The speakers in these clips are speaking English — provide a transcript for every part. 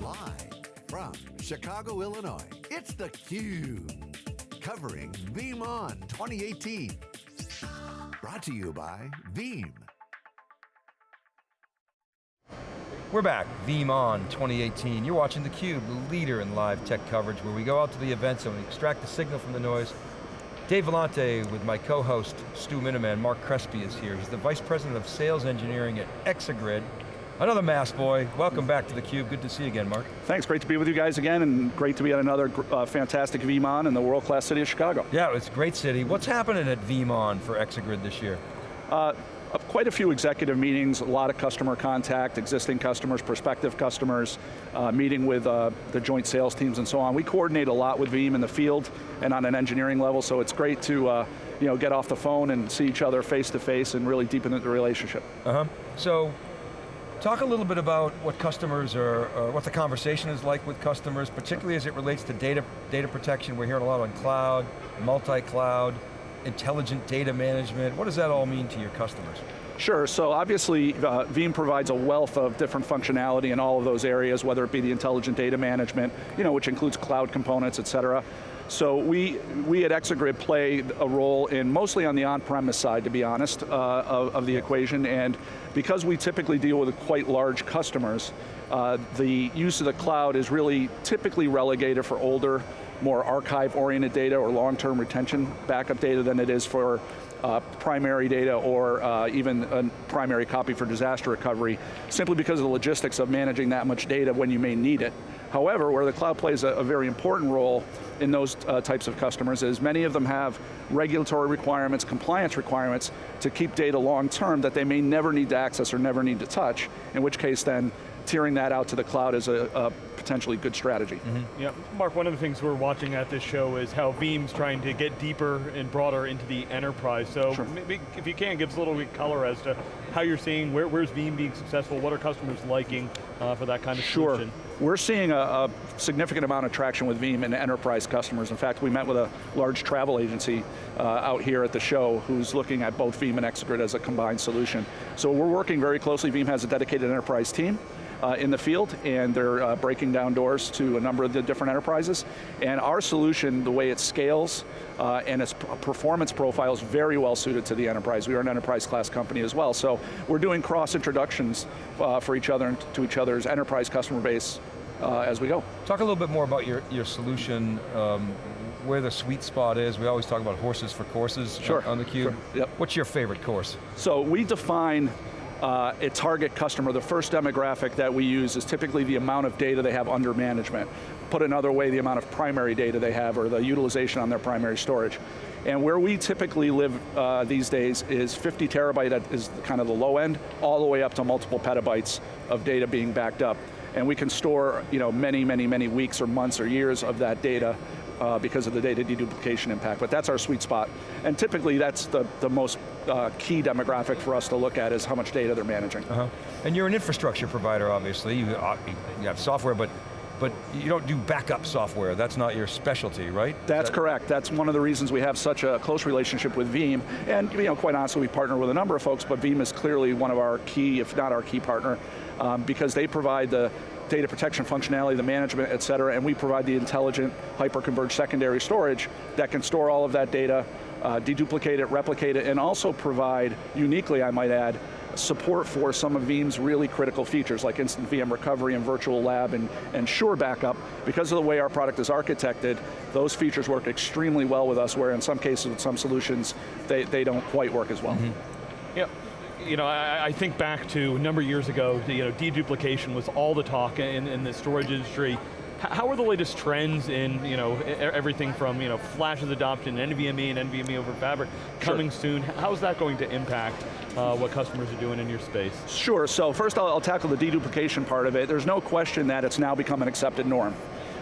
Live from Chicago, Illinois, it's theCUBE. Covering VeeamON 2018. Brought to you by Veeam. We're back, VeeamON 2018. You're watching theCUBE, the leader in live tech coverage, where we go out to the events and we extract the signal from the noise. Dave Vellante with my co-host, Stu Miniman, Marc Crespi is here. He's the Vice President of Sales Engineering at Exagrid. Another mass boy, welcome back to theCUBE. Good to see you again, Mark. Thanks, great to be with you guys again, and great to be at another uh, fantastic VeeamON in the world-class city of Chicago. Yeah, it's a great city. What's happening at VeeamON for Exagrid this year? Uh, quite a few executive meetings, a lot of customer contact, existing customers, prospective customers, uh, meeting with uh, the joint sales teams and so on. We coordinate a lot with Veeam in the field and on an engineering level, so it's great to uh, you know, get off the phone and see each other face to face and really deepen the relationship. Uh-huh. So, Talk a little bit about what customers are, what the conversation is like with customers, particularly as it relates to data, data protection. We're hearing a lot on cloud, multi-cloud, intelligent data management. What does that all mean to your customers? Sure, so obviously uh, Veeam provides a wealth of different functionality in all of those areas, whether it be the intelligent data management, you know, which includes cloud components, et cetera. So we, we at Exagrid play a role in mostly on the on-premise side, to be honest, uh, of, of, the equation, and because we typically deal with quite large customers, uh, the use of the cloud is really typically relegated for older, more archive-oriented data or long-term retention backup data than it is for uh, primary data or uh, even a primary copy for disaster recovery, simply because of the logistics of managing that much data when you may need it. However, where the cloud plays a, a very important role in those uh, types of customers is many of them have regulatory requirements, compliance requirements to keep data long term that they may never need to access or never need to touch, in which case then tiering that out to the cloud is a, a potentially good strategy. Mm -hmm. Yeah, Mark, one of the things we're watching at this show is how Veeam's trying to get deeper and broader into the enterprise. So sure. maybe if you can, give us a little bit of color as to how you're seeing, where, where's Veeam being successful, what are customers liking uh, for that kind of sure. solution? We're seeing a, a, significant amount of traction with Veeam and enterprise customers. In fact, we met with a large travel agency uh, out here at the show who's looking at both Veeam and Exagrid as a combined solution. So we're working very closely. Veeam has a dedicated enterprise team uh, in the field, and they're uh, breaking down doors to a number of the different enterprises. And our solution, the way it scales, uh, and its performance profile is very well suited to the enterprise. We are an enterprise class company as well, so we're doing cross introductions uh, for each other and to each other's enterprise customer base uh, as we go. Talk a little bit more about your, your solution, um, where the sweet spot is. We always talk about horses for courses sure. on, on theCUBE. Sure. Yep. What's your favorite course? So we define uh, a target customer, the first demographic that we use is typically the amount of data they have under management. Put another way, the amount of primary data they have or the utilization on their primary storage. And where we typically live uh, these days is 50 terabyte is kind of the low end, all the way up to multiple petabytes of data being backed up. And we can store you know, many, many, many weeks or months or years of that data uh, because of the data deduplication impact, but that's our sweet spot. And typically that's the, the most uh, key demographic for us to look at is how much data they're managing. Uh -huh. And you're an infrastructure provider, obviously. You, uh, you have software, but but you don't do backup software. That's not your specialty, right? That's that correct. That's one of the reasons we have such a close relationship with Veeam. And you know, quite honestly, we partner with a number of folks, but Veeam is clearly one of our key, if not our key partner, um, because they provide the data protection functionality, the management, et cetera, and we provide the intelligent hyper-converged secondary storage that can store all of that data, uh, deduplicate it, replicate it, and also provide, uniquely I might add, support for some of Veeam's really critical features like instant VM recovery and virtual lab and, and SureBackup. Because of the way our product is architected, those features work extremely well with us where in some cases with some solutions, they, they don't quite work as well. Mm -hmm. Yeah, you know, I, I, think back to a number of years ago, you know, deduplication was all the talk in, in the storage industry. How are the latest trends in you know everything from you know Flash's adoption, NVMe and NVMe over Fabric coming sure. soon? How is that going to impact uh, what customers are doing in your space? Sure. So first, I'll, I'll tackle the deduplication part of it. There's no question that it's now become an accepted norm.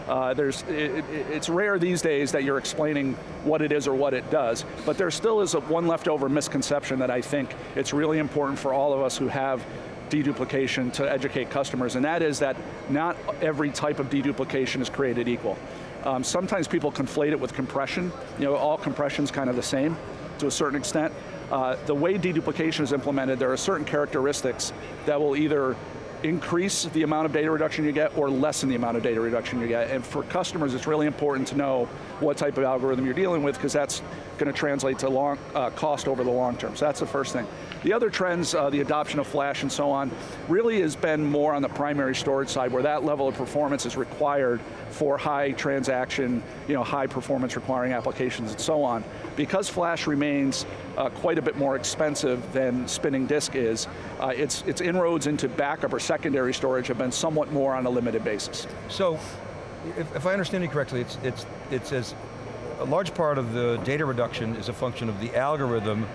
Uh, there's, it, it's rare these days that you're explaining what it is or what it does, but there still is one leftover misconception that I think it's really important for all of us who have deduplication to educate customers, and that is that not every type of deduplication is created equal. Um, sometimes people conflate it with compression. You know, all compression is kind of the same to a certain extent. Uh, the way deduplication is implemented, there are certain characteristics that will either increase the amount of data reduction you get or lessen the amount of data reduction you get. And for customers, it's really important to know what type of algorithm you're dealing with because that's going to translate to long uh, cost over the long term. So that's the first thing. The other trends, uh, the adoption of flash and so on, really has been more on the primary storage side where that level of performance is required for high transaction, you know, high performance requiring applications and so on. Because flash remains uh, quite a bit more expensive than spinning disk is, uh, its, its inroads into backup or secondary storage have been somewhat more on a limited basis. So, if, if I understand you correctly, it's, it's, it's as a large part of the data reduction is a function of the algorithm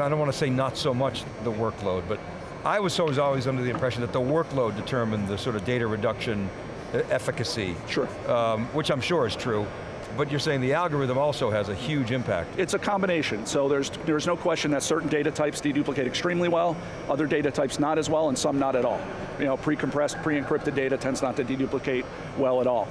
I don't want to say not so much the workload, but I was always, always under the impression that the workload determined the sort of data reduction efficacy. Sure. Um, which I'm sure is true. But you're saying the algorithm also has a huge impact. It's a combination, so there's, there's no question that certain data types deduplicate extremely well, other data types not as well, and some not at all. You know, pre-compressed, pre-encrypted data tends not to deduplicate well at all.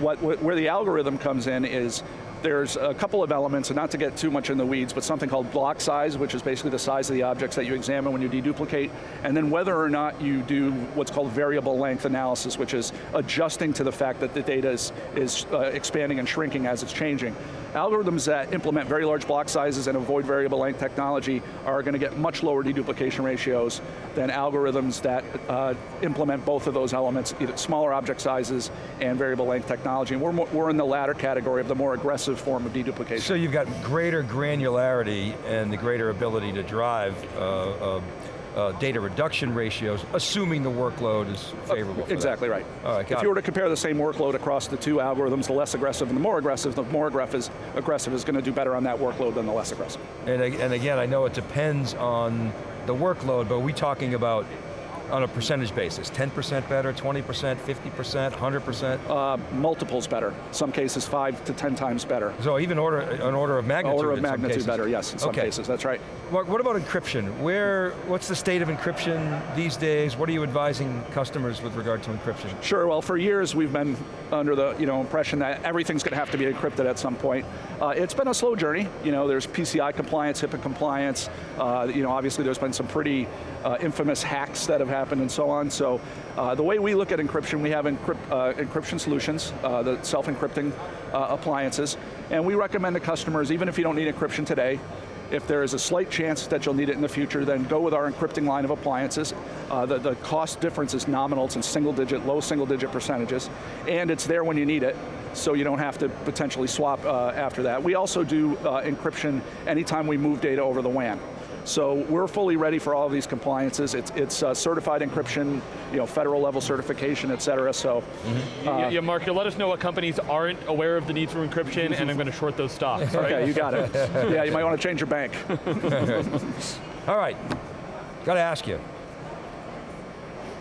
What, where the algorithm comes in is there's a couple of elements, and not to get too much in the weeds, but something called block size, which is basically the size of the objects that you examine when you deduplicate, and then whether or not you do what's called variable length analysis, which is adjusting to the fact that the data is, is uh, expanding and shrinking as it's changing. Algorithms that implement very large block sizes and avoid variable length technology are going to get much lower deduplication ratios than algorithms that uh, implement both of those elements, either smaller object sizes and variable length technology. And we're, more, we're in the latter category of the more aggressive form of deduplication. So you've got greater granularity and the greater ability to drive uh, uh, uh, data reduction ratios, assuming the workload is favorable. exactly that. right. All right, if you were to compare the same workload across the two algorithms, the less aggressive and the more aggressive, the more aggressive is, aggressive is going to do better on that workload than the less aggressive. And, and again, I know it depends on the workload, but are we talking about on a percentage basis? 10% better, 20%, 50%, 100%? Uh, multiples better. Some cases five to 10 times better. So even order, an order of magnitude Order of magnitude better, yes, in some okay. cases, that's right. Mark, what about encryption? Where, what's the state of encryption these days? What are you advising customers with regard to encryption? Sure, well for years we've been under the you know, impression that everything's going to have to be encrypted at some point. Uh, it's been a slow journey. You know, there's PCI compliance, HIPAA compliance. Uh, you know, obviously there's been some pretty uh, infamous hacks that have happened and so on. So uh, the way we look at encryption, we have encrypt, uh, encryption solutions, uh, the self-encrypting uh, appliances, and we recommend to customers, even if you don't need encryption today, if there is a slight chance that you'll need it in the future, then go with our encrypting line of appliances. Uh, the, the cost difference is nominal, it's in single digit, low single digit percentages, and it's there when you need it, so you don't have to potentially swap uh, after that. We also do uh, encryption anytime we move data over the WAN. So we're fully ready for all of these compliances. It's, it's uh, certified encryption, you know, federal level certification, et cetera, so. Mm -hmm. uh, yeah, Mark, you let us know what companies aren't aware of the need for encryption and I'm going to short those stocks, right? Okay, you got it. yeah, you might want to change your bank. all right, got to ask you.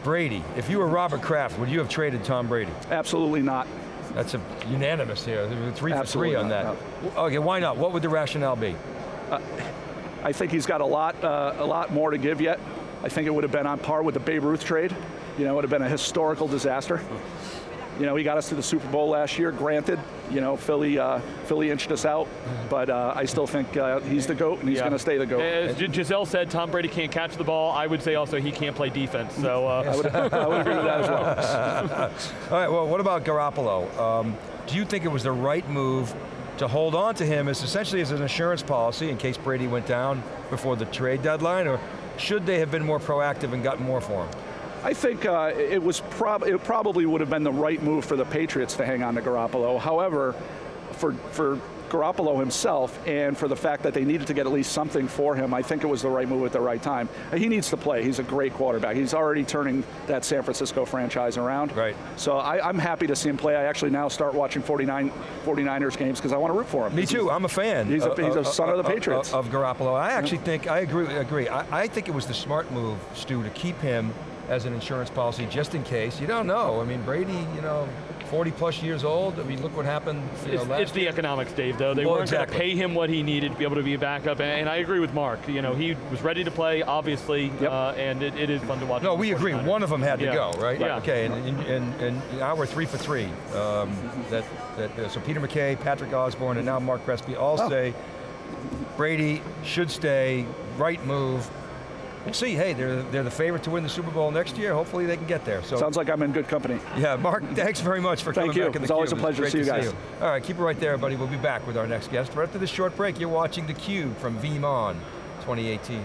Brady, if you were Robert Kraft, would you have traded Tom Brady? Absolutely not. That's a unanimous here, three for three on not, that. No. Okay, why not? What would the rationale be? Uh, I think he's got a lot, uh, a lot more to give yet. I think it would have been on par with the Babe Ruth trade. You know, it would have been a historical disaster. You know, he got us to the Super Bowl last year, granted, you know, Philly, uh, Philly inched us out, but uh, I still think uh, he's the GOAT and he's yeah. going to stay the GOAT. As Gisele said, Tom Brady can't catch the ball. I would say also he can't play defense, so. Uh. I, would, I, would, agree with that as well. All right, well, what about Garoppolo? Um, do you think it was the right move to hold on to him as essentially as an insurance policy in case Brady went down before the trade deadline, or should they have been more proactive and gotten more for him? I think uh, it was prob it probably would have been the right move for the Patriots to hang on to Garoppolo. However, for, for Garoppolo himself and for the fact that they needed to get at least something for him, I think it was the right move at the right time. He needs to play, he's a great quarterback. He's already turning that San Francisco franchise around. Right. So I, am happy to see him play. I actually now start watching 49, 49ers games because I want to root for him. Me too, I'm a fan. He's a, uh, he's a uh, son of the uh, Patriots. Of, of Garoppolo. I actually yeah. think, I agree, agree. I, I think it was the smart move, Stu, to keep him as an insurance policy just in case. You don't know. I mean, Brady, you know, 40 plus years old. I mean, look what happened. it's, know, it's the economics, Dave, though. They well, weren't exactly. going to pay him what he needed to be able to be a backup, and, and I agree with Mark. You know, he was ready to play, obviously, yep. uh, and it, it is fun to watch. No, we agree. One of them had to go, right? Yeah. Okay, and, and, and, and now we're three for three. Um, that, that, uh, so Peter McKay, Patrick Osborne, and now Marc Crespi all oh. say Brady should stay, right move, we'll see, hey, they're, they're the favorite to win the Super Bowl next year. Hopefully they can get there. So Sounds like I'm in good company. Yeah, Mark, thanks very much for Thank coming you. back in the It's always a pleasure to see you guys. All right, keep it right there, buddy. We'll be back with our next guest. Right after this short break, you're watching theCUBE from VeeamON 2018.